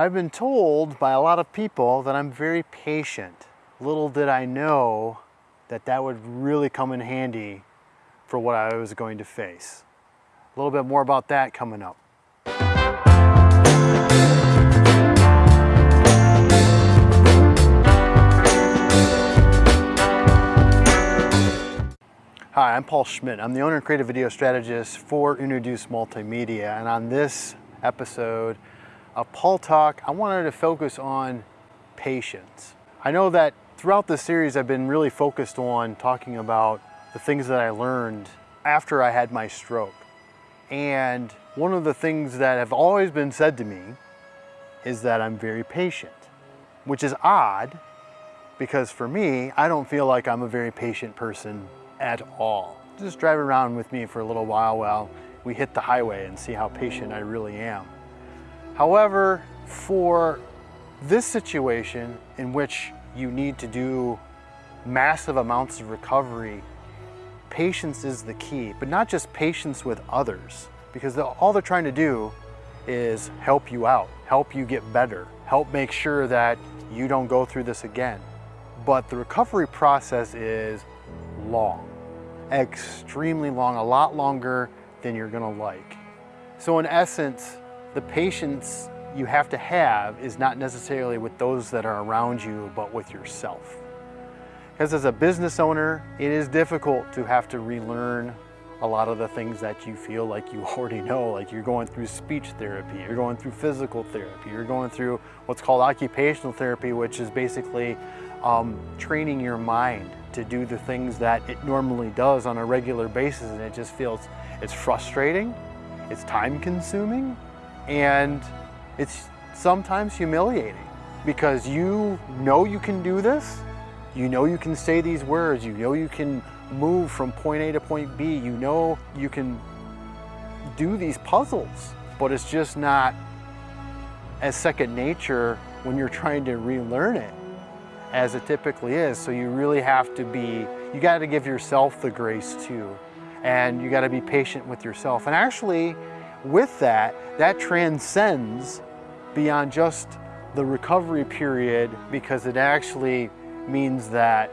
I've been told by a lot of people that I'm very patient. Little did I know that that would really come in handy for what I was going to face. A little bit more about that coming up. Hi, I'm Paul Schmidt. I'm the owner and creative video strategist for Introduce Multimedia. And on this episode of Paul Talk, I wanted to focus on patience. I know that throughout this series, I've been really focused on talking about the things that I learned after I had my stroke. And one of the things that have always been said to me is that I'm very patient, which is odd because for me, I don't feel like I'm a very patient person at all. Just drive around with me for a little while while we hit the highway and see how patient I really am. However, for this situation in which you need to do massive amounts of recovery, patience is the key, but not just patience with others, because all they're trying to do is help you out, help you get better, help make sure that you don't go through this again. But the recovery process is long, extremely long, a lot longer than you're gonna like. So in essence, the patience you have to have is not necessarily with those that are around you, but with yourself. Because as a business owner, it is difficult to have to relearn a lot of the things that you feel like you already know, like you're going through speech therapy, you're going through physical therapy, you're going through what's called occupational therapy, which is basically um, training your mind to do the things that it normally does on a regular basis and it just feels it's frustrating, it's time consuming, and it's sometimes humiliating because you know you can do this, you know you can say these words, you know you can move from point A to point B, you know you can do these puzzles, but it's just not as second nature when you're trying to relearn it as it typically is. So you really have to be, you got to give yourself the grace too. And you got to be patient with yourself. And actually, with that, that transcends beyond just the recovery period because it actually means that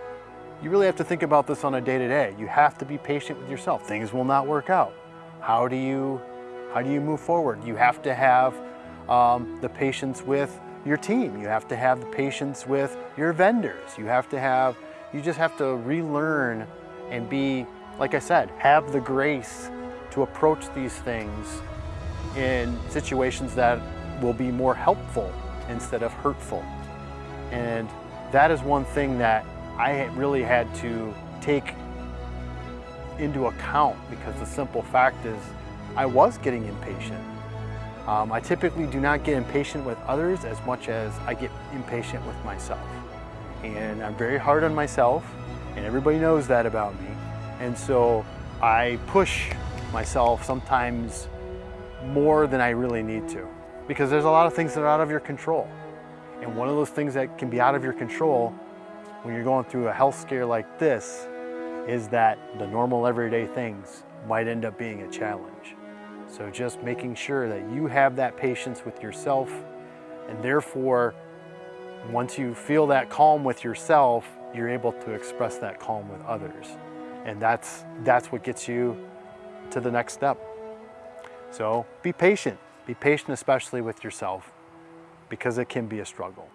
you really have to think about this on a day-to-day. -day. You have to be patient with yourself. Things will not work out. How do you, how do you move forward? You have to have um, the patience with your team. You have to have the patience with your vendors. You have to have, you just have to relearn and be, like I said, have the grace to approach these things in situations that will be more helpful instead of hurtful. And that is one thing that I really had to take into account because the simple fact is I was getting impatient. Um, I typically do not get impatient with others as much as I get impatient with myself. And I'm very hard on myself, and everybody knows that about me. And so I push myself sometimes more than I really need to because there's a lot of things that are out of your control. And one of those things that can be out of your control when you're going through a health scare like this is that the normal everyday things might end up being a challenge. So just making sure that you have that patience with yourself and therefore once you feel that calm with yourself, you're able to express that calm with others. And that's, that's what gets you to the next step. So be patient. Be patient especially with yourself because it can be a struggle.